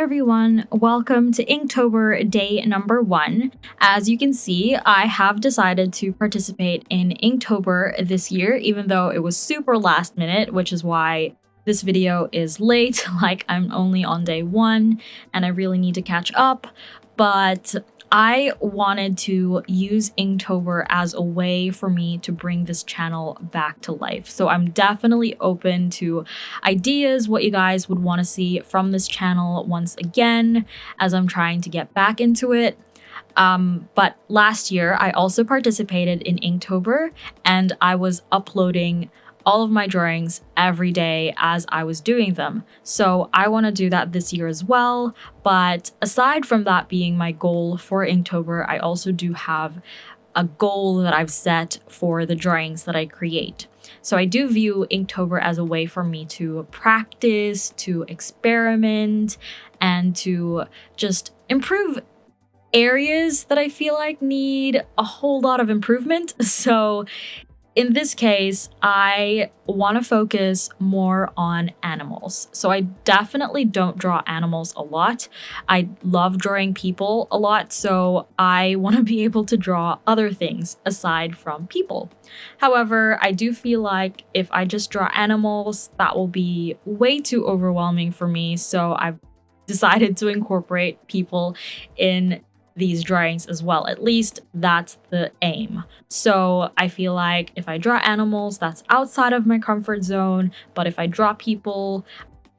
Everyone, welcome to Inktober day number one. As you can see, I have decided to participate in Inktober this year, even though it was super last minute, which is why this video is late, like I'm only on day one and I really need to catch up. But I wanted to use Inktober as a way for me to bring this channel back to life. So I'm definitely open to ideas, what you guys would want to see from this channel once again, as I'm trying to get back into it. Um, but last year, I also participated in Inktober and I was uploading all of my drawings every day as I was doing them. So I want to do that this year as well. But aside from that being my goal for Inktober, I also do have a goal that I've set for the drawings that I create. So I do view Inktober as a way for me to practice, to experiment, and to just improve areas that I feel like need a whole lot of improvement. So in this case, I want to focus more on animals. So I definitely don't draw animals a lot. I love drawing people a lot, so I want to be able to draw other things aside from people. However, I do feel like if I just draw animals, that will be way too overwhelming for me, so I've decided to incorporate people in these drawings as well. At least that's the aim. So I feel like if I draw animals, that's outside of my comfort zone. But if I draw people,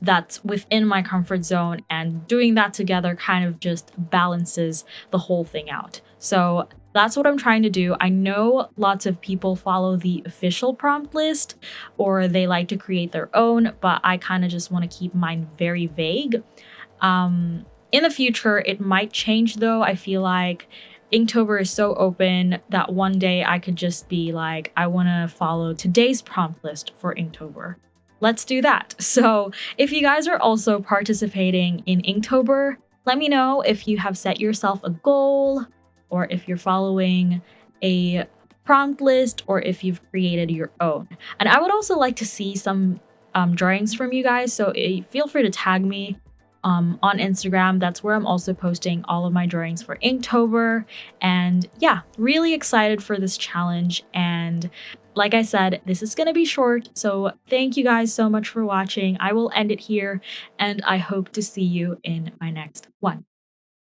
that's within my comfort zone. And doing that together kind of just balances the whole thing out. So that's what I'm trying to do. I know lots of people follow the official prompt list or they like to create their own, but I kind of just want to keep mine very vague. Um, in the future, it might change though. I feel like Inktober is so open that one day I could just be like, I want to follow today's prompt list for Inktober. Let's do that. So if you guys are also participating in Inktober, let me know if you have set yourself a goal or if you're following a prompt list or if you've created your own. And I would also like to see some um, drawings from you guys, so eh, feel free to tag me um, on Instagram. That's where I'm also posting all of my drawings for Inktober. And yeah, really excited for this challenge. And like I said, this is going to be short. So thank you guys so much for watching. I will end it here and I hope to see you in my next one.